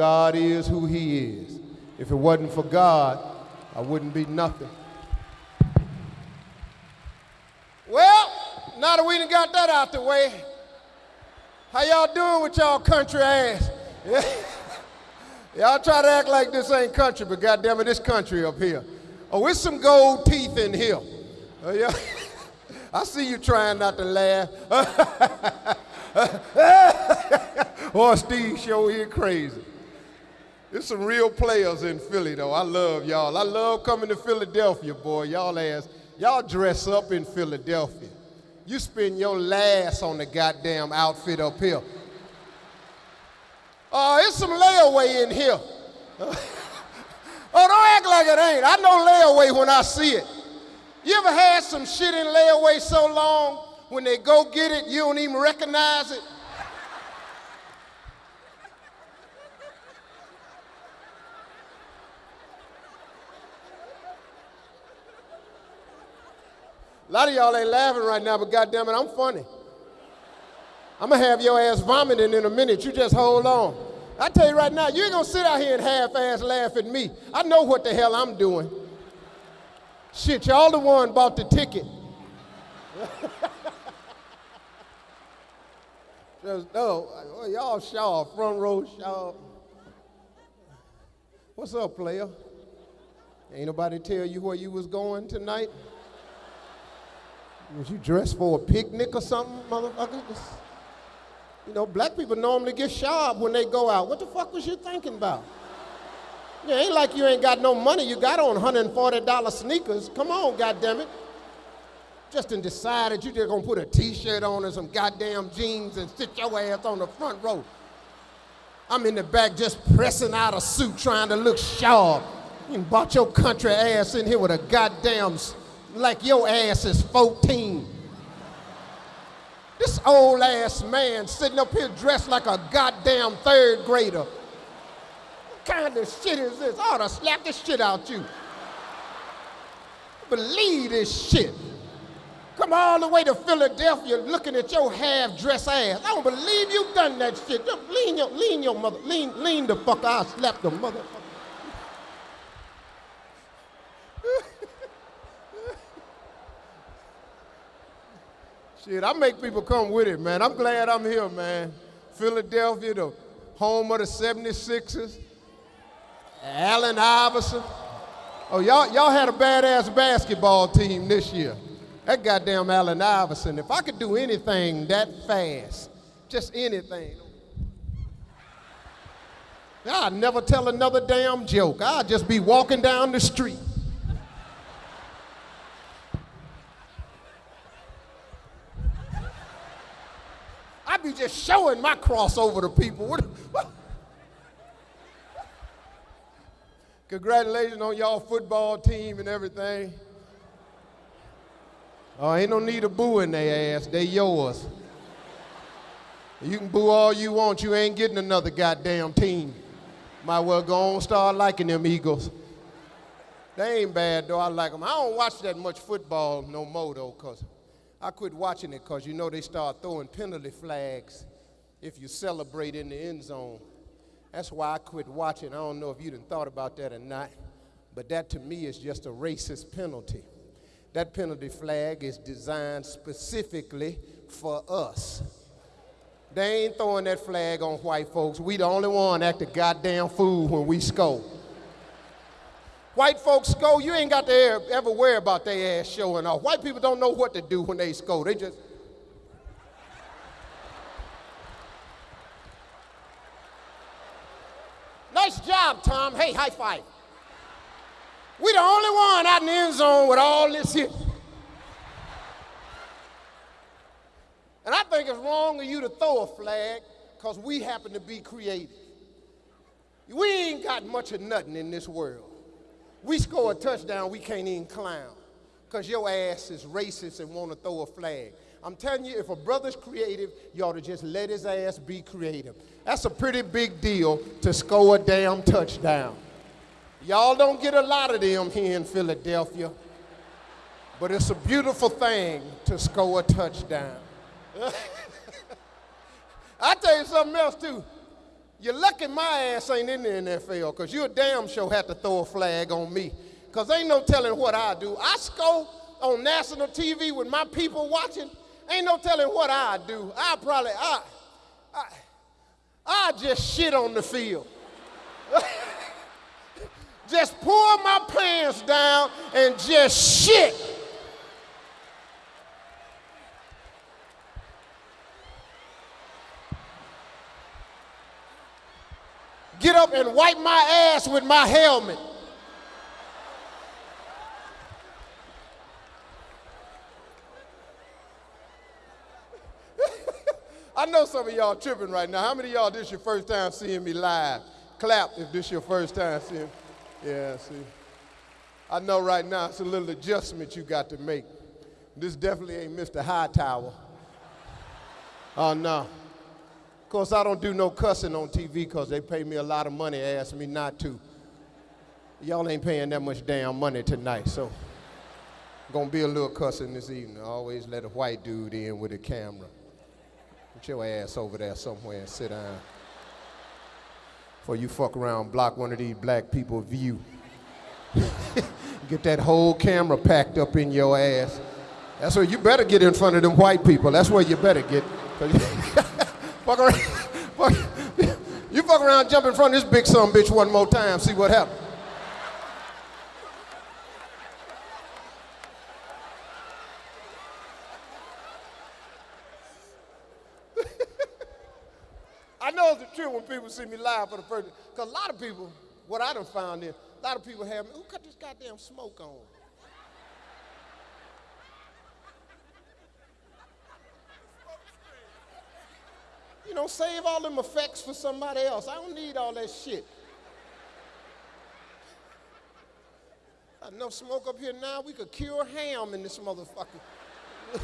God is who he is. If it wasn't for God, I wouldn't be nothing. Well, now that we done got that out the way, how y'all doing with y'all country ass? Y'all try to act like this ain't country, but goddamn it, this country up here. Oh, it's some gold teeth in here. Oh, yeah. I see you trying not to laugh. oh, Steve show here crazy. There's some real players in Philly, though. I love y'all. I love coming to Philadelphia, boy. Y'all ass, y'all dress up in Philadelphia. You spend your last on the goddamn outfit up here. Oh, uh, it's some layaway in here. oh, don't act like it ain't. I know layaway when I see it. You ever had some shit in layaway so long, when they go get it, you don't even recognize it? A lot of y'all ain't laughing right now, but goddamn it, I'm funny. I'm gonna have your ass vomiting in a minute. You just hold on. I tell you right now, you ain't gonna sit out here and half-ass laugh at me. I know what the hell I'm doing. Shit, y'all the one bought the ticket. Just, oh, y'all sharp, front row sharp. What's up, player? Ain't nobody tell you where you was going tonight? Was you dressed for a picnic or something, motherfucker? You know, black people normally get sharp when they go out. What the fuck was you thinking about? It ain't like you ain't got no money. You got on $140 sneakers. Come on, goddammit. Just and decided you just gonna put a t-shirt on and some goddamn jeans and sit your ass on the front row. I'm in the back just pressing out a suit trying to look sharp. You bought your country ass in here with a goddamn like your ass is 14. This old ass man sitting up here dressed like a goddamn third grader. What kind of shit is this? I ought to slap the shit out you. Believe this shit. Come all the way to Philadelphia looking at your half-dressed ass. I don't believe you done that shit. Just lean your, lean your mother, lean, lean the fuck out, slap the motherfucker. Shit, I make people come with it, man. I'm glad I'm here, man. Philadelphia, the home of the 76ers. Allen Iverson. Oh, y'all, y'all had a badass basketball team this year. That goddamn Allen Iverson. If I could do anything that fast, just anything, I'd never tell another damn joke. I'd just be walking down the street. Be just showing my crossover to people. What, what? Congratulations on y'all football team and everything. Oh, ain't no need of booing their ass. They yours. You can boo all you want. You ain't getting another goddamn team. Might well go on start liking them Eagles. They ain't bad though. I like them. I don't watch that much football no more though, cause I quit watching it because you know they start throwing penalty flags if you celebrate in the end zone. That's why I quit watching. I don't know if you done thought about that or not, but that to me is just a racist penalty. That penalty flag is designed specifically for us. They ain't throwing that flag on white folks. We the only one act a goddamn fool when we score. White folks score, you ain't got to ever worry about their ass showing off. White people don't know what to do when they score. They just. Nice job, Tom. Hey, high five. We the only one out in the end zone with all this here. And I think it's wrong of you to throw a flag because we happen to be creative. We ain't got much of nothing in this world we score a touchdown, we can't even clown because your ass is racist and want to throw a flag. I'm telling you, if a brother's creative, you ought to just let his ass be creative. That's a pretty big deal to score a damn touchdown. Y'all don't get a lot of them here in Philadelphia, but it's a beautiful thing to score a touchdown. I tell you something else too. You're lucky my ass ain't in the NFL, because you damn sure had to throw a flag on me. Because ain't no telling what I do. I score on national TV with my people watching. Ain't no telling what I do. I probably, I, I, I just shit on the field. just pull my pants down and just shit. Get up and wipe my ass with my helmet. I know some of y'all tripping right now. How many of y'all this your first time seeing me live? Clap if this your first time seeing. Yeah, see. I know right now it's a little adjustment you got to make. This definitely ain't Mr. Hightower. Oh no. Course, I don't do no cussing on TV because they pay me a lot of money, ask me not to. Y'all ain't paying that much damn money tonight, so gonna be a little cussing this evening. I always let a white dude in with a camera. Put your ass over there somewhere and sit down. Before you fuck around, block one of these black people view. get that whole camera packed up in your ass. That's where you better get in front of them white people. That's where you better get. fuck around, fuck, you fuck around, jump in front of this big son bitch one more time, see what happens. I know it's the truth when people see me live for the first time. Because a lot of people, what I done found is, a lot of people have me, who cut this goddamn smoke on? You know, save all them effects for somebody else. I don't need all that shit. Enough smoke up here now, we could cure ham in this motherfucker.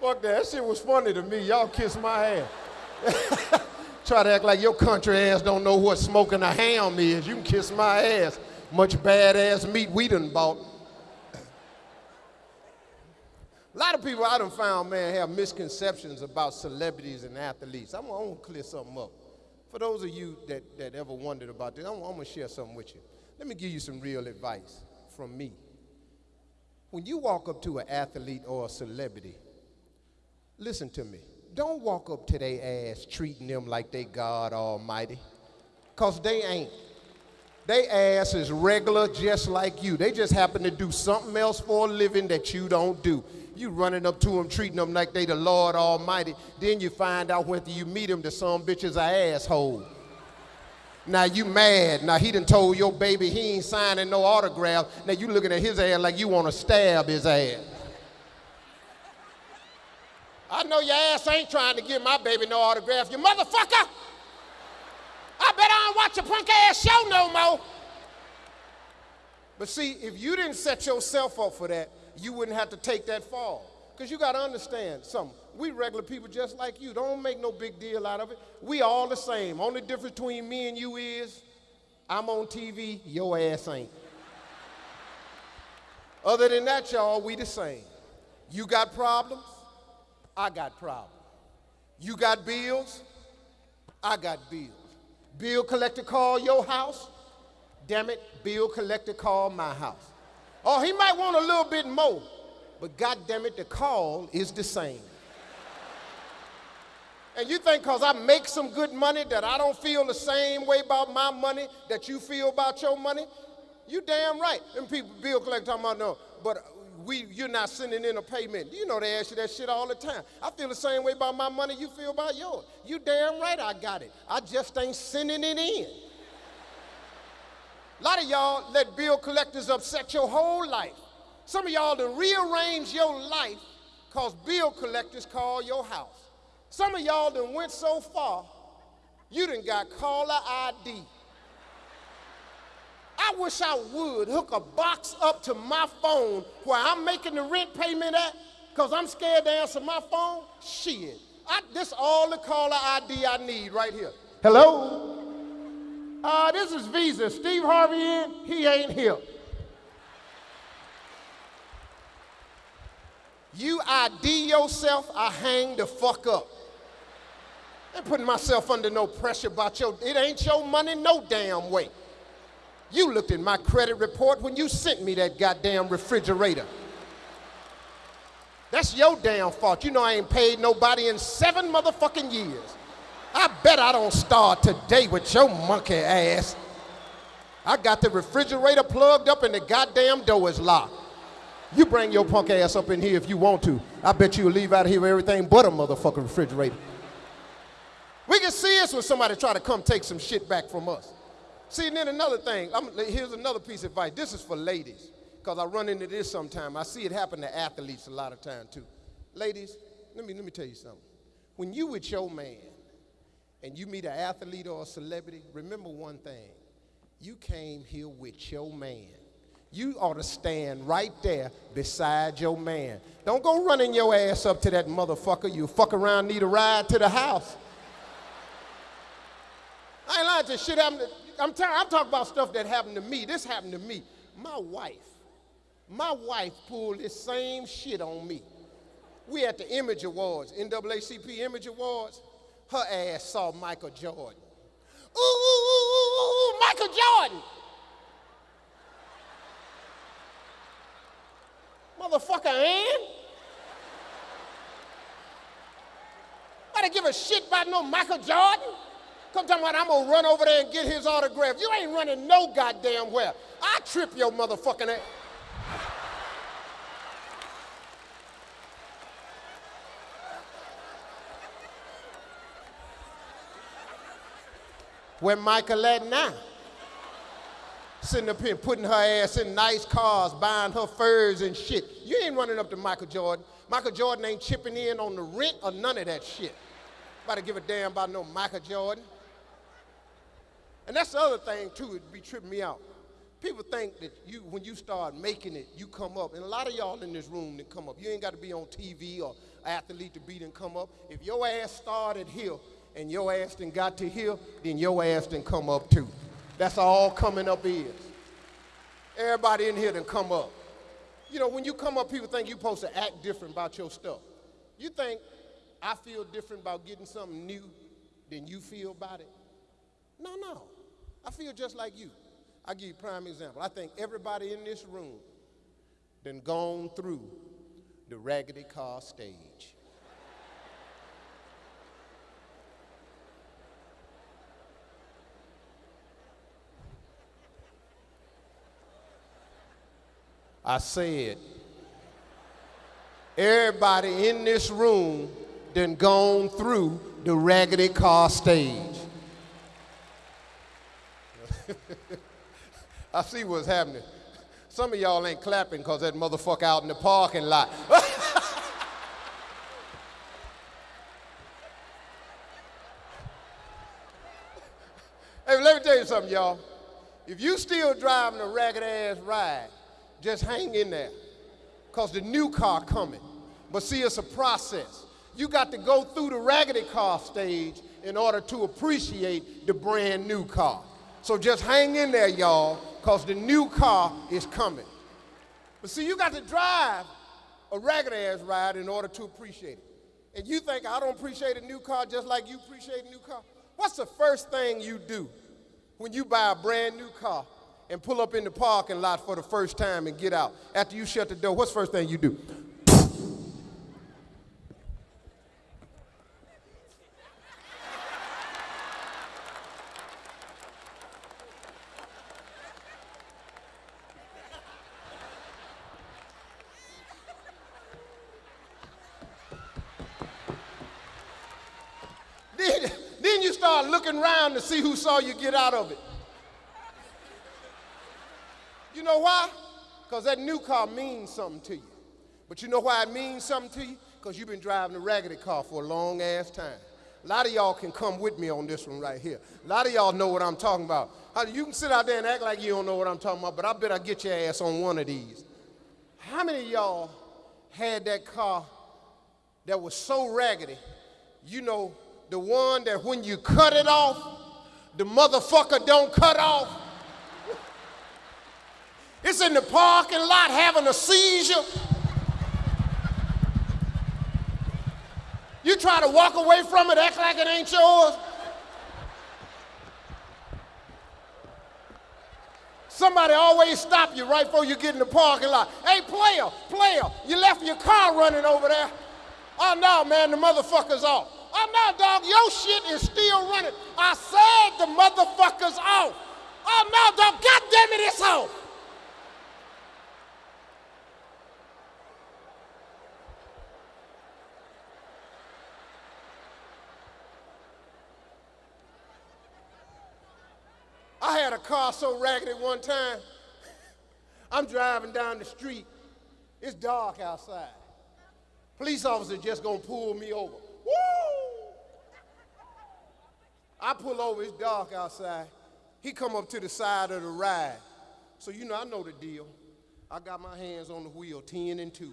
Fuck that. That shit was funny to me. Y'all kiss my ass. Try to act like your country ass don't know what smoking a ham is. You can kiss my ass. Much badass meat we done bought. A lot of people I done found, man, have misconceptions about celebrities and athletes. I'm, I'm gonna clear something up. For those of you that, that ever wondered about this, I'm, I'm gonna share something with you. Let me give you some real advice from me. When you walk up to an athlete or a celebrity, Listen to me. Don't walk up to their ass treating them like they God Almighty, because they ain't. They ass is regular just like you. They just happen to do something else for a living that you don't do. You running up to them, treating them like they the Lord Almighty. Then you find out whether you meet them that some bitch is a asshole. Now you mad. Now he done told your baby he ain't signing no autograph. Now you looking at his ass like you want to stab his ass. I know your ass ain't trying to give my baby no autograph, you motherfucker! I bet I don't watch your punk ass show no more. But see, if you didn't set yourself up for that, you wouldn't have to take that fall. Because you got to understand something. We regular people just like you. Don't make no big deal out of it. We all the same. Only difference between me and you is I'm on TV, your ass ain't. Other than that, y'all, we the same. You got problems, I got problems. You got bills, I got bills. Bill collector call your house, damn it, bill collector call my house. Oh, he might want a little bit more, but God damn it, the call is the same. And you think because I make some good money that I don't feel the same way about my money that you feel about your money? You damn right. Them people, bill collector talking about, no, but we, you're not sending in a payment. You know they ask you that shit all the time. I feel the same way about my money you feel about yours. You damn right I got it. I just ain't sending it in. A lot of y'all let bill collectors upset your whole life. Some of y'all to rearrange your life because bill collectors call your house. Some of y'all done went so far, you done got caller ID. I wish I would hook a box up to my phone where I'm making the rent payment at because I'm scared to answer my phone. Shit. I, this all the caller ID I need right here. Hello? Uh, this is Visa. Steve Harvey in? He ain't here. You ID yourself, I hang the fuck up. I ain't putting myself under no pressure about your, it ain't your money no damn way. You looked at my credit report when you sent me that goddamn refrigerator. That's your damn fault. You know I ain't paid nobody in seven motherfucking years. I bet I don't start today with your monkey ass. I got the refrigerator plugged up and the goddamn door is locked. You bring your punk ass up in here if you want to. I bet you'll leave out of here with everything but a motherfucking refrigerator. We can see this when somebody try to come take some shit back from us. See, and then another thing, I'm, here's another piece of advice. This is for ladies, because I run into this sometime. I see it happen to athletes a lot of time too. Ladies, let me, let me tell you something. When you with your man and you meet an athlete or a celebrity, remember one thing. You came here with your man. You ought to stand right there beside your man. Don't go running your ass up to that motherfucker. You fuck around, need a ride to the house. I ain't lying to shit happened. I'm, I'm talking about stuff that happened to me. This happened to me. My wife, my wife pulled this same shit on me. We at the Image Awards, NAACP Image Awards. Her ass saw Michael Jordan. Ooh, ooh, ooh, ooh, Michael Jordan. Motherfucker, and? Better give a shit about no Michael Jordan? Come talking about I'm gonna run over there and get his autograph. You ain't running no goddamn where. I trip your motherfucking ass. Where Michael at now? Sitting up here putting her ass in nice cars, buying her furs and shit. You ain't running up to Michael Jordan. Michael Jordan ain't chipping in on the rent or none of that shit. About to give a damn about no Michael Jordan. And that's the other thing too, it'd be tripping me out. People think that you, when you start making it, you come up. And a lot of y'all in this room that come up. You ain't got to be on TV or athlete to beat and come up. If your ass started here and your ass done got to here, then your ass done come up too. That's all coming up is. Everybody in here done come up. You know, when you come up, people think you're supposed to act different about your stuff. You think I feel different about getting something new than you feel about it? No, no. I feel just like you. I'll give you a prime example. I think everybody in this room then gone through the raggedy car stage. I said, everybody in this room then gone through the raggedy car stage. I see what's happening. Some of y'all ain't clapping because that motherfucker out in the parking lot. hey, let me tell you something, y'all. If you still driving a ragged ass ride, just hang in there because the new car coming. But see, it's a process. You got to go through the raggedy car stage in order to appreciate the brand new car. So just hang in there, y'all, because the new car is coming. But see, you got to drive a ragged ass ride in order to appreciate it. And you think I don't appreciate a new car just like you appreciate a new car? What's the first thing you do when you buy a brand new car and pull up in the parking lot for the first time and get out? After you shut the door, what's the first thing you do? Then, then you start looking around to see who saw you get out of it. You know why? Because that new car means something to you. But you know why it means something to you? Because you've been driving a raggedy car for a long ass time. A lot of y'all can come with me on this one right here. A lot of y'all know what I'm talking about. You can sit out there and act like you don't know what I'm talking about, but I bet I get your ass on one of these. How many y'all had that car that was so raggedy, you know, the one that when you cut it off, the motherfucker don't cut off. It's in the parking lot having a seizure. You try to walk away from it, act like it ain't yours. Somebody always stop you right before you get in the parking lot. Hey, player, player, you left your car running over there. Oh, no, man, the motherfucker's off. Oh, no, dog, your shit is still running. I said the motherfucker's off. Oh, no, dog, God damn it, it's off. I had a car so raggedy one time. I'm driving down the street. It's dark outside. Police officer just gonna pull me over. Woo! I pull over, it's dark outside. He come up to the side of the ride. So you know, I know the deal. I got my hands on the wheel, 10 and 2.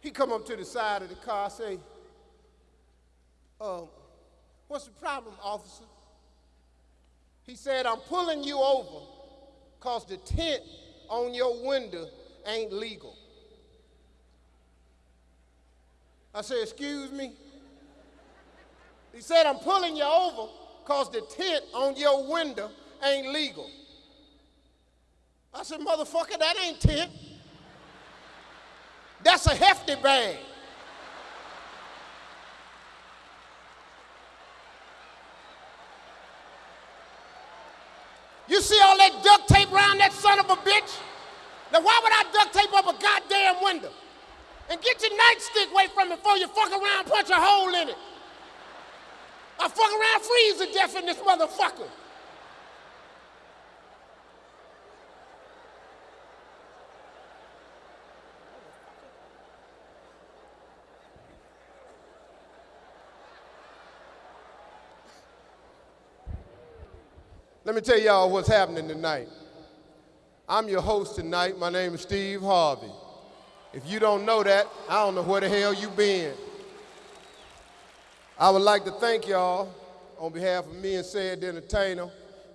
He come up to the side of the car, say, uh, What's the problem, officer? He said, I'm pulling you over because the tent on your window ain't legal. I said, Excuse me? He said, I'm pulling you over because the tent on your window ain't legal. I said, Motherfucker, that ain't tent. That's a hefty bag. You see all that duct tape around that son of a bitch? Now why would I duct tape up a goddamn window? And get your nightstick away from it before you fuck around punch a hole in it. I fuck around freeze to death in this motherfucker. Let me tell y'all what's happening tonight. I'm your host tonight. My name is Steve Harvey. If you don't know that, I don't know where the hell you been. I would like to thank y'all on behalf of me and Cedric the Entertainer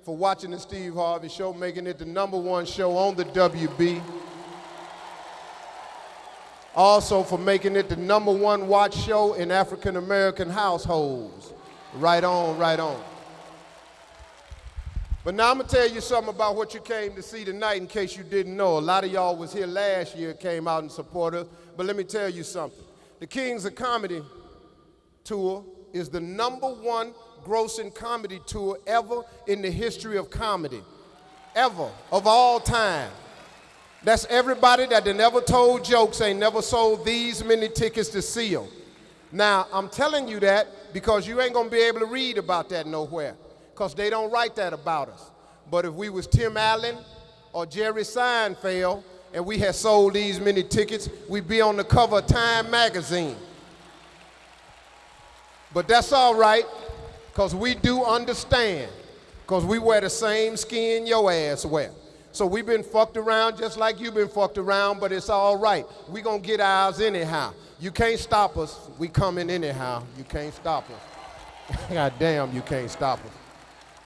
for watching the Steve Harvey Show, making it the number one show on the WB. Also for making it the number one watch show in African American households. Right on, right on. But now I'm gonna tell you something about what you came to see tonight in case you didn't know. A lot of y'all was here last year, came out and supported us, but let me tell you something. The Kings of Comedy tour is the number one grossing comedy tour ever in the history of comedy. Ever, of all time. That's everybody that they never told jokes, ain't never sold these many tickets to see them. Now, I'm telling you that because you ain't gonna be able to read about that nowhere because they don't write that about us. But if we was Tim Allen or Jerry Seinfeld and we had sold these many tickets, we'd be on the cover of Time magazine. But that's all right, because we do understand, because we wear the same skin your ass wear. So we've been fucked around just like you've been fucked around, but it's all right. We're going to get ours anyhow. You can't stop us. We coming anyhow. You can't stop us. God damn, you can't stop us.